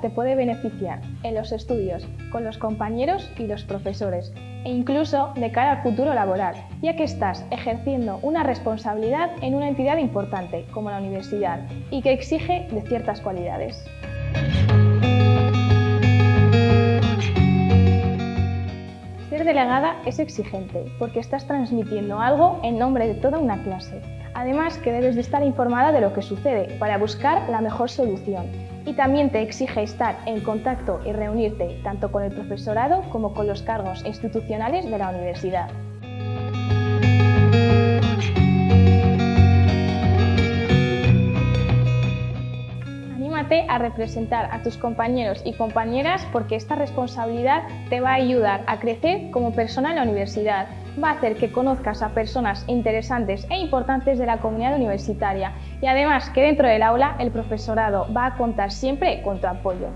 te puede beneficiar en los estudios, con los compañeros y los profesores, e incluso de cara al futuro laboral, ya que estás ejerciendo una responsabilidad en una entidad importante como la universidad y que exige de ciertas cualidades. Ser delegada es exigente porque estás transmitiendo algo en nombre de toda una clase. Además que debes de estar informada de lo que sucede para buscar la mejor solución. Y también te exige estar en contacto y reunirte tanto con el profesorado como con los cargos institucionales de la universidad. A representar a tus compañeros y compañeras porque esta responsabilidad te va a ayudar a crecer como persona en la universidad. Va a hacer que conozcas a personas interesantes e importantes de la comunidad universitaria y además que dentro del aula el profesorado va a contar siempre con tu apoyo.